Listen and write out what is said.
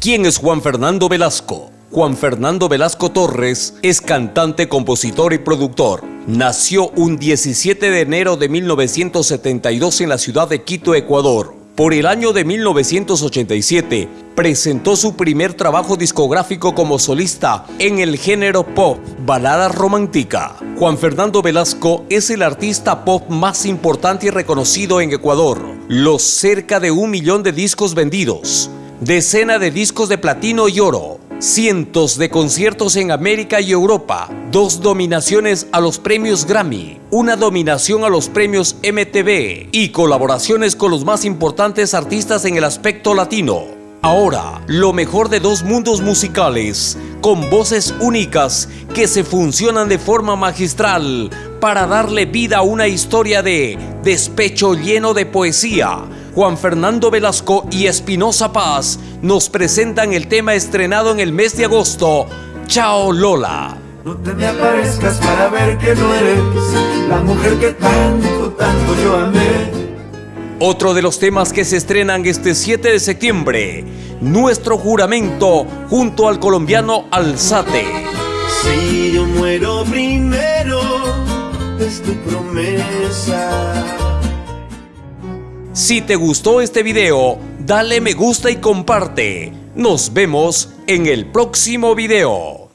¿Quién es Juan Fernando Velasco? Juan Fernando Velasco Torres es cantante, compositor y productor. Nació un 17 de enero de 1972 en la ciudad de Quito, Ecuador. Por el año de 1987, presentó su primer trabajo discográfico como solista en el género pop, balada romántica. Juan Fernando Velasco es el artista pop más importante y reconocido en Ecuador. Los cerca de un millón de discos vendidos, decena de discos de platino y oro, cientos de conciertos en América y Europa, dos dominaciones a los premios Grammy, una dominación a los premios MTV y colaboraciones con los más importantes artistas en el aspecto latino. Ahora, lo mejor de dos mundos musicales, con voces únicas que se funcionan de forma magistral para darle vida a una historia de despecho lleno de poesía, Juan Fernando Velasco y Espinosa Paz nos presentan el tema estrenado en el mes de agosto, Chao Lola. No te me aparezcas para ver que no eres la mujer que tanto, tanto yo amé. Otro de los temas que se estrenan este 7 de septiembre, Nuestro Juramento junto al colombiano Alzate. Si yo muero primero, es tu promesa. Si te gustó este video, dale me gusta y comparte. Nos vemos en el próximo video.